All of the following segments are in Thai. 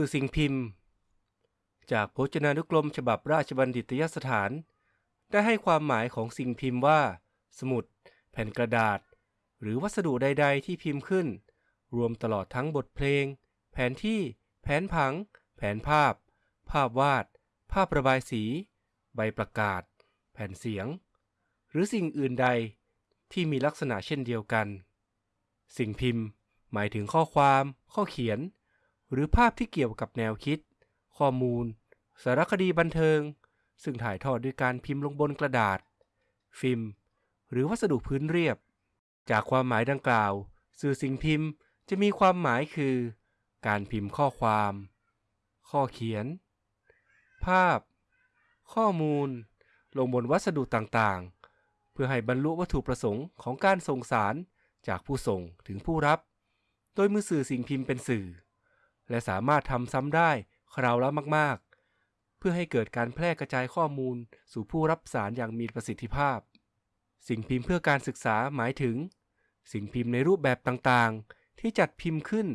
สื่อสิ่งพิมพ์ จากพจนานุกรมฉบับราชบัณฑิตยสถาน ได้ให้ความหมายของสิ่งพิมพ์ว่า สมุด แผ่นกระดาษ หรือวัสดุใด ๆ ที่พิมพ์ขึ้น รวมตลอดทั้งบทเพลง แผนที่ แผนผัง แผนภาพ ภาพวาด ภาพระบายสี ใบประกาศ แผ่นเสียง หรือสิ่งอื่นใดที่มีลักษณะเช่นเดียวกัน สิ่งพิมพ์ หมายถึงข้อความ ข้อเขียน หรือภาพที่เกี่ยวกับแนวคิด ข้อมูล สารคดีบันเทิง ซึ่งถ่ายทอดด้วยการพิมพ์ลงบนกระดาษ ฟิล์ม หรือวัสดุพื้นเรียบ จากความหมายดังกล่าว สื่อสิ่งพิมพ์จะมีความหมายคือ การพิมพ์ข้อความ ข้อเขียน ภาพ ข้อมูล ลงบนวัสดุต่างๆ เพื่อให้บรรลุวัตถุประสงค์ของการส่งสารจากผู้ส่งถึงผู้รับ โดยมือสื่อสิ่งพิมพ์เป็นสื่อ และสามารถทำซ้ำได้คราวละมากๆ เพื่อให้เกิดการแพร่กระจายข้อมูลสู่ผู้รับสารอย่างมีประสิทธิภาพ สิ่งพิมพ์เพื่อการศึกษาหมายถึง สิ่งพิมพ์ในรูปแบบต่างๆ ที่จัดพิมพ์ขึ้น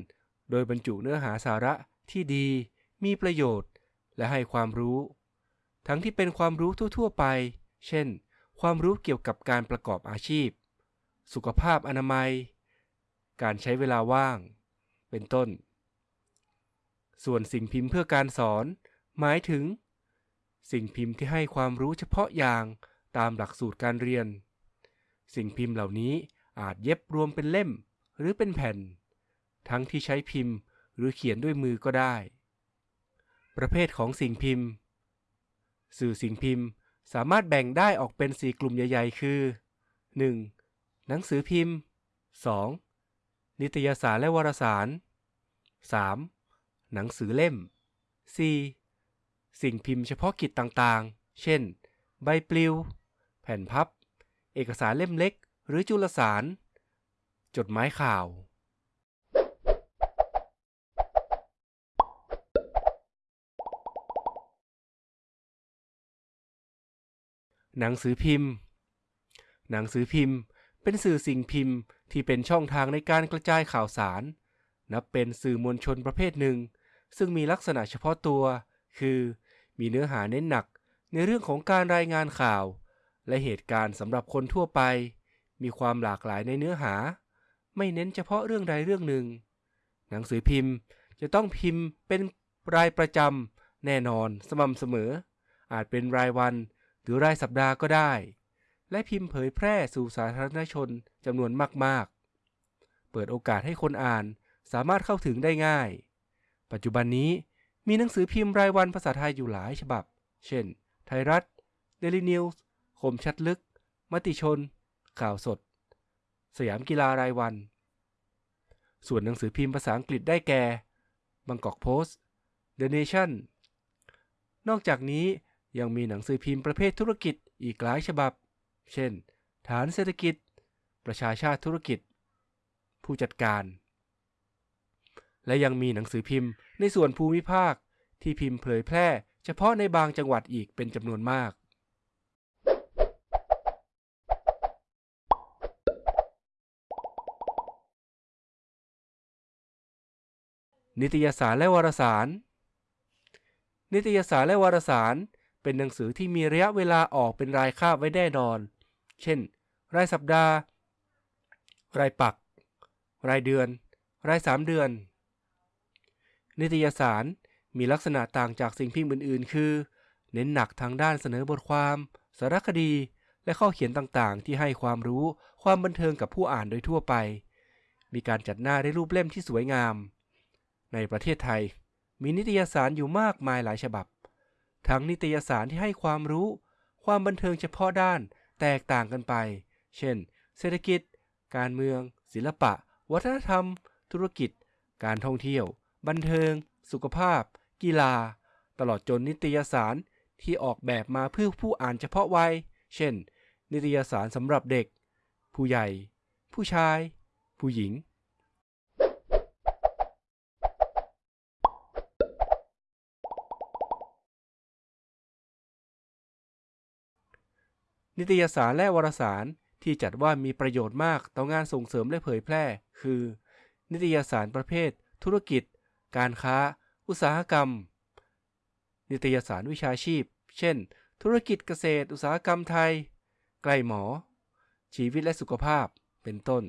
โดยบรรจุเนื้อหาสาระที่ดี มีประโยชน์ และให้ความรู้ ทั้งที่เป็นความรู้ทั่ว ๆ ไป เช่น ความรู้เกี่ยวกับการประกอบอาชีพ สุขภาพอนามัย การใช้เวลาว่าง เป็นต้น ส่วนสิ่งพิมพ์เพื่อการสอน หมายถึง สิ่งพิมพ์ที่ให้ความรู้เฉพาะอย่างตามหลักสูตรการเรียน สิ่งพิมพ์เหล่านี้อาจเย็บรวมเป็นเล่มหรือเป็นแผ่น ทั้งที่ใช้พิมพ์หรือเขียนด้วยมือก็ได้ ประเภทของสิ่งพิมพ์ สื่อสิ่งพิมพ์สามารถแบ่งได้ออกเป็น 4 กลุ่มใหญ่ ๆ คือ 1. หนังสือพิมพ์ 2. นิตยสารและวารสาร 3. หนังสือเล่ม 4. สิ่งพิมพ์เฉพาะกิจต่างๆ เช่น ใบปลิว แผ่นพับ เอกสารเล่มเล็ก หรือจุลสาร จดหมายข่าว หนังสือพิมพ์ หนังสือพิมพ์เป็นสื่อสิ่งพิมพ์ที่เป็นช่องทางในการกระจายข่าวสาร นับเป็นสื่อมวลชนประเภทหนึ่ง ซึ่งมีลักษณะเฉพาะตัว คือมีเนื้อหาเน้นหนักในเรื่องของการรายงานข่าว และเหตุการณ์สำหรับคนทั่วไป มีความหลากหลายในเนื้อหา ไม่เน้นเฉพาะเรื่องใดเรื่องหนึ่ง หนังสือพิมพ์จะต้องพิมพ์เป็นรายประจำแน่นอนสม่ำเสมอ อาจเป็นรายวันหรือรายสัปดาห์ก็ได้ และพิมพ์เผยแพร่สู่สาธารณชนจำนวนมาก ๆ เปิดโอกาสให้คนอ่านสามารถเข้าถึงได้ง่าย ปัจจุบันนี้มีหนังสือพิมพ์รายวันภาษาไทยอยู่หลายฉบับ เช่น ไทยรัฐ เดลินิวส์คมชัดลึก มติชน ข่าวสด สยามกีฬารายวัน ส่วนหนังสือพิมพ์ภาษาอังกฤษได้แก่บางกอกโพสต์ The Nation นอกจากนี้ยังมีหนังสือพิมพ์ประเภทธุรกิจอีกหลายฉบับ เช่น ฐานเศรษฐกิจ ประชาชาติธุรกิจ ผู้จัดการ และยังมีหนังสือพิมพ์ในส่วนภูมิภาค ที่พิมพ์เผยแพร่ เฉพาะในบางจังหวัดอีกเป็นจำนวนมาก นิตยสารและวารสาร นิตยสารและวารสารเป็นหนังสือที่มีระยะเวลาออกเป็นรายคาบไว้แน่นอน เช่น รายสัปดาห์ รายปัก รายเดือน รายสามเดือน นิตยสารมีลักษณะต่างจากสิ่งพิมพ์อื่นๆ คือ เน้นหนักทางด้านเสนอบทความ สารคดี และข้อเขียนต่างๆ ที่ให้ความรู้ ความบันเทิงกับผู้อ่านโดยทั่วไป มีการจัดหน้าได้รูปเล่มที่สวยงาม ในประเทศไทย มีนิตยสารอยู่มากมายหลายฉบับ ทั้งนิตยสารที่ให้ความรู้ ความบันเทิงเฉพาะด้านแตกต่างกันไป เช่น เศรษฐกิจ การเมือง ศิลปะ วัฒนธรรม ธุรกิจ การท่องเที่ยว บันเทิง สุขภาพ กีฬา ตลอดจนนิตยสารที่ออกแบบมาเพื่อผู้อ่านเฉพาะวัย เช่น นิตยสารสำหรับเด็ก ผู้ใหญ่ ผู้ชาย ผู้หญิง นิตยสารและวารสารที่จัดว่ามีประโยชน์มากต่องานส่งเสริมและเผยแพร่ คือ นิตยสารประเภท ธุรกิจ การค้า อุตสาหกรรม นิตยสารวิชาชีพ เช่น ธุรกิจเกษตร อุตสาหกรรมไทย ใกล้หมอ ชีวิตและสุขภาพ เป็นต้น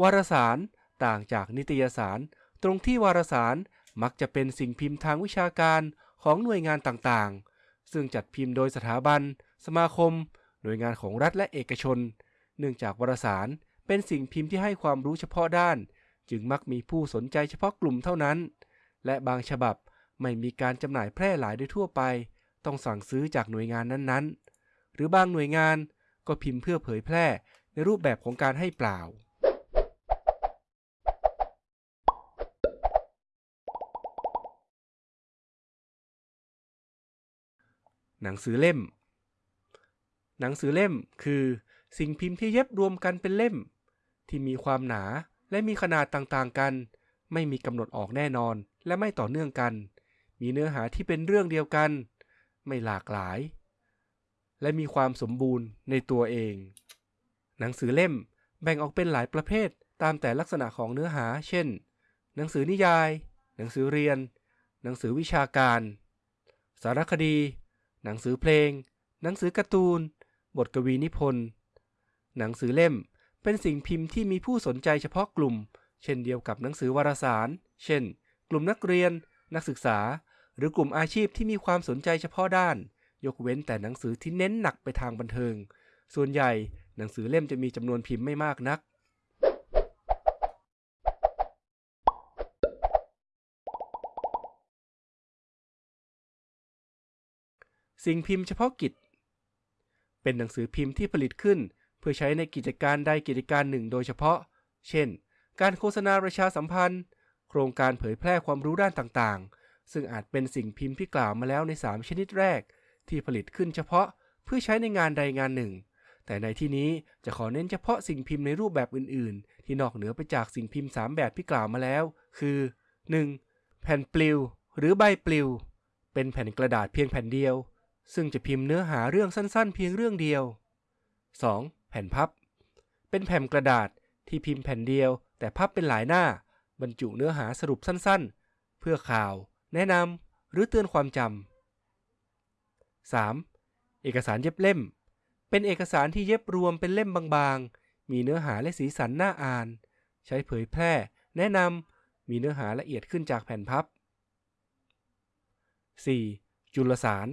วารสารต่างจากนิตยสาร ตรงที่วารสารมักจะเป็นสิ่งพิมพ์ทางวิชาการของหน่วยงานต่างๆ ซึ่งจัดพิมพ์โดยสถาบัน สมาคม หน่วยงานของรัฐและเอกชน เนื่องจากวารสารเป็นสิ่งพิมพ์ที่ให้ความรู้เฉพาะด้าน จึงมักมีผู้สนใจเฉพาะกลุ่มเท่านั้น และบางฉบับไม่มีการจำหน่ายแพร่หลายโดยทั่วไป ต้องสั่งซื้อจากหน่วยงานนั้นๆ หรือบางหน่วยงานก็พิมพ์เพื่อเผยแพร่ในรูปแบบของการให้เปล่า หนังสือเล่ม หนังสือเล่มคือสิ่งพิมพ์ที่เย็บรวมกันเป็นเล่ม ที่มีความหนา และมีขนาดต่างๆกัน ไม่มีกำหนดออกแน่นอนและไม่ต่อเนื่องกัน มีเนื้อหาที่เป็นเรื่องเดียวกัน ไม่หลากหลาย และมีความสมบูรณ์ในตัวเอง หนังสือเล่มแบ่งออกเป็นหลายประเภทตามแต่ลักษณะของเนื้อหา เช่น หนังสือนิยาย หนังสือเรียน หนังสือวิชาการ สารคดี หนังสือเพลง หนังสือการ์ตูน บทกวีนิพนธ์ หนังสือเล่ม เป็นสิ่งพิมพ์ที่มีผู้สนใจเฉพาะกลุ่ม เช่นเดียวกับหนังสือวารสาร เช่น กลุ่มนักเรียน นักศึกษา หรือกลุ่มอาชีพที่มีความสนใจเฉพาะด้าน ยกเว้นแต่หนังสือที่เน้นหนักไปทางบันเทิง ส่วนใหญ่หนังสือเล่มจะมีจำนวนพิมพ์ไม่มากนัก สิ่งพิมพ์เฉพาะกิจ เป็นหนังสือพิมพ์ที่ผลิตขึ้น พื่อใช้ในกิจการใดกิจการหนึ่งโดยเฉพาะ เช่น การโฆษณาประชาสัมพันธ์ โครงการเผยแพร่ความรู้ด้านต่างๆ ซึ่งอาจเป็นสิ่งพิมพ์ที่กล่าวมาแล้วใน 3 ชนิดแรก ที่ผลิตขึ้นเฉพาะเพื่อใช้ในงานใดงานหนึ่ง แต่ในที่นี้จะขอเน้นเฉพาะสิ่งพิมพ์ในรูปแบบอื่นๆ ที่นอกเหนือไปจากสิ่งพิมพ์ 3 แบบที่กล่าวมาแล้ว คือ 1. แผ่นปลิว หรือใบปลิว เป็นแผ่นกระดาษเพียงแผ่นเดียว ซึ่งจะพิมพ์เนื้อหาเรื่องสั้นๆ เพียงเรื่องเดียว 2. แผ่นพับ เป็นแผ่นกระดาษที่พิมพ์แผ่นเดียว แต่พับเป็นหลายหน้า บรรจุเนื้อหาสรุปสั้นๆ เพื่อข่าว แนะนำหรือเตือนความจำ 3. เอกสารเย็บเล่ม เป็นเอกสารที่เย็บรวมเป็นเล่มบางๆ มีเนื้อหาและสีสันน่าอ่าน ใช้เผยแพร่ แนะนำมีเนื้อหาละเอียดขึ้นจากแผ่นพับ 4. จุลสาร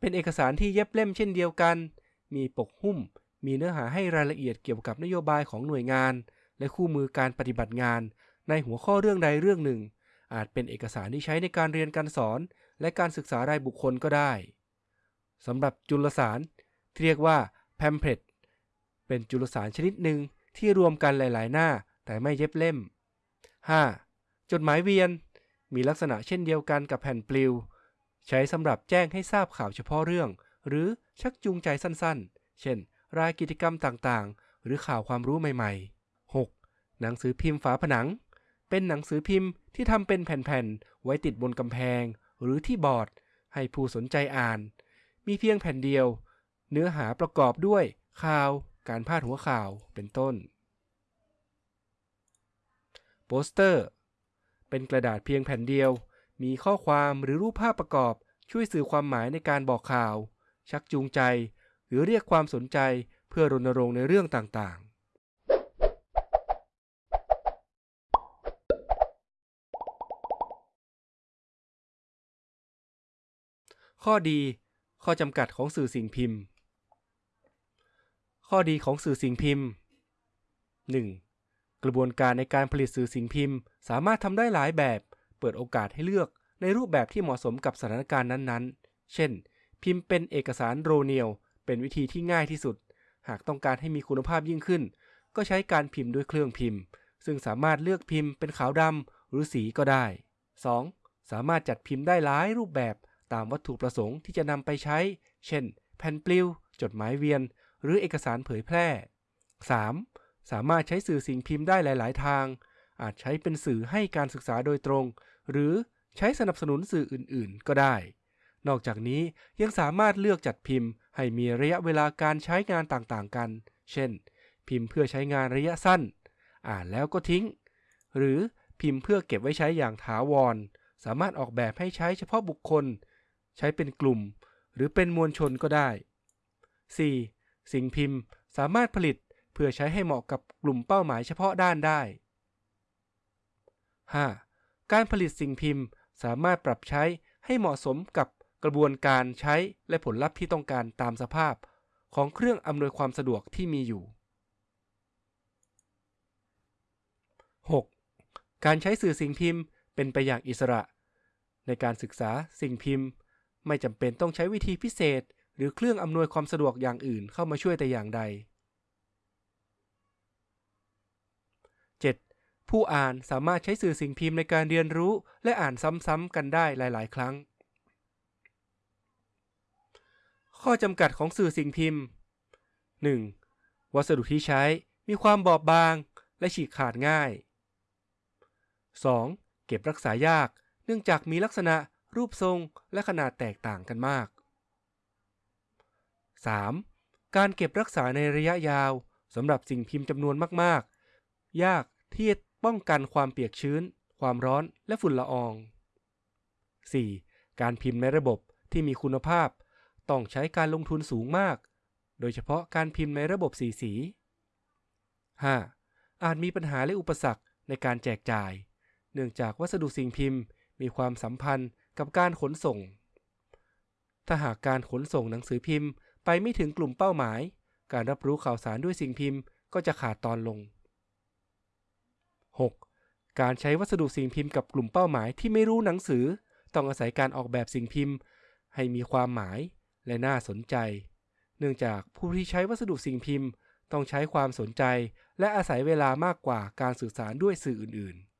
เป็นเอกสารที่เย็บเล่มเช่นเดียวกัน มีปกหุ้ม มีเนื้อหาให้รายละเอียดเกี่ยวกับนโยบายของหน่วยงาน และคู่มือการปฏิบัติงาน ในหัวข้อเรื่องใดเรื่องหนึ่ง อาจเป็นเอกสารที่ใช้ในการเรียนการสอน และการศึกษารายบุคคลก็ได้สำหรับจุลสารที่เรียกว่า pamphlet เป็นจุลสารชนิดหนึ่งที่รวมกันหลาย ๆ หน้า แต่ไม่เย็บเล่ม 5. จดหมายเวียน มีลักษณะเช่นเดียวกันกับแผ่นปลิว ใช้สำหรับแจ้งให้ทราบข่าวเฉพาะเรื่อง หรือชักจูงใจสั้น ๆ เช่น รายกิจกรรมต่างๆ หรือข่าวความรู้ใหม่ๆ 6. หนังสือพิมพ์ฝาผนัง เป็นหนังสือพิมพ์ที่ทำเป็นแผ่นๆ ไว้ติดบนกำแพง หรือที่บอร์ด ให้ผู้สนใจอ่าน มีเพียงแผ่นเดียว เนื้อหาประกอบด้วยข่าว การพาดหัวข่าว เป็นต้น โปสเตอร์ เป็นกระดาษเพียงแผ่นเดียว มีข้อความหรือรูปภาพประกอบช่วยสื่อความหมายในการบอกข่าว ชักจูงใจ หรือเรียกความสนใจเพื่อรณรงค์ในเรื่องต่างๆ ข้อดี ข้อจำกัดของสื่อสิ่งพิมพ์ ข้อดีของสื่อสิ่งพิมพ์ 1. กระบวนการในการผลิตสื่อสิ่งพิมพ์ สามารถทำได้หลายแบบ เปิดโอกาสให้เลือกในรูปแบบที่เหมาะสมกับสถานการณ์นั้นๆ เช่น พิมพ์เป็นเอกสารโรเนียล เป็นวิธีที่ง่ายที่สุด หากต้องการให้มีคุณภาพยิ่งขึ้น ก็ใช้การพิมพ์ด้วยเครื่องพิมพ์ ซึ่งสามารถเลือกพิมพ์เป็นขาวดำหรือสีก็ได้ 2. สามารถจัดพิมพ์ได้หลายรูปแบบตามวัตถุประสงค์ที่จะนำไปใช้ เช่น แผ่นปลิว จดหมายเวียน หรือเอกสารเผยแพร่ 3. สามารถใช้สื่อสิ่งพิมพ์ได้หลาย ๆ ทาง อาจใช้เป็นสื่อให้การศึกษาโดยตรง หรือใช้สนับสนุนสื่ออื่น ๆ ก็ได้ นอกจากนี้ยังสามารถเลือกจัดพิมพ์ ให้มีระยะเวลาการใช้งานต่างๆกัน เช่น พิมพ์เพื่อใช้งานระยะสั้น อ่านแล้วก็ทิ้ง หรือพิมพ์เพื่อเก็บไว้ใช้อย่างถาวร สามารถออกแบบให้ใช้เฉพาะบุคคล ใช้เป็นกลุ่ม หรือเป็นมวลชนก็ได้ 4. สิ่งพิมพ์สามารถผลิตเพื่อใช้ให้เหมาะกับกลุ่มเป้าหมายเฉพาะด้านได้ 5. การผลิตสิ่งพิมพ์สามารถปรับใช้ให้เหมาะสมกับ กระบวนการใช้และผลลัพธ์ที่ต้องการตามสภาพ ของเครื่องอำนวยความสะดวกที่มีอยู่ 6. การใช้สื่อสิ่งพิมพ์เป็นไปอย่างอิสระ ในการศึกษาสิ่งพิมพ์ ไม่จำเป็นต้องใช้วิธีพิเศษ หรือเครื่องอำนวยความสะดวกอย่างอื่นเข้ามาช่วยแต่อย่างใด 7. ผู้อ่านสามารถใช้สื่อสิ่งพิมพ์ในการเรียนรู้ และอ่านซ้ำๆกันได้หลาย ๆ ครั้ง ข้อจำกัดของสื่อสิ่งพิมพ์ 1. วัสดุที่ใช้มีความบอบบางและฉีกขาดง่าย 2. เก็บรักษายาก เนื่องจากมีลักษณะรูปทรงและขนาดแตกต่างกันมาก 3. การเก็บรักษาในระยะยาวสำหรับสิ่งพิมพ์จำนวนมาก ๆ ยากที่จะป้องกันความเปียกชื้น ความร้อนและฝุ่นละออง 4. การพิมพ์ในระบบที่มีคุณภาพ ต้องใช้การลงทุนสูงมาก โดยเฉพาะการพิมพ์ในระบบสีสี 5. อาจมีปัญหาและอุปสรรคในการแจกจ่าย เนื่องจากวัสดุสิ่งพิมพ์ มีความสัมพันธ์กับการขนส่ง ถ้าหากการขนส่งหนังสือพิมพ์ ไปไม่ถึงกลุ่มเป้าหมาย การรับรู้ข่าวสารด้วยสิ่งพิมพ์ก็จะขาดตอนลง 6. การใช้วัสดุสิ่งพิมพ์กับกลุ่มเป้าหมายที่ไม่รู้หนังสือ ต้องอาศัยการออกแบบสิ่งพิมพ์ ให้มีความหมาย และน่าสนใจ เนื่องจากผู้ที่ใช้วัสดุสิ่งพิมพ์ ต้องใช้ความสนใจ และอาศัยเวลามากกว่าการสื่อสารด้วยสื่ออื่นๆ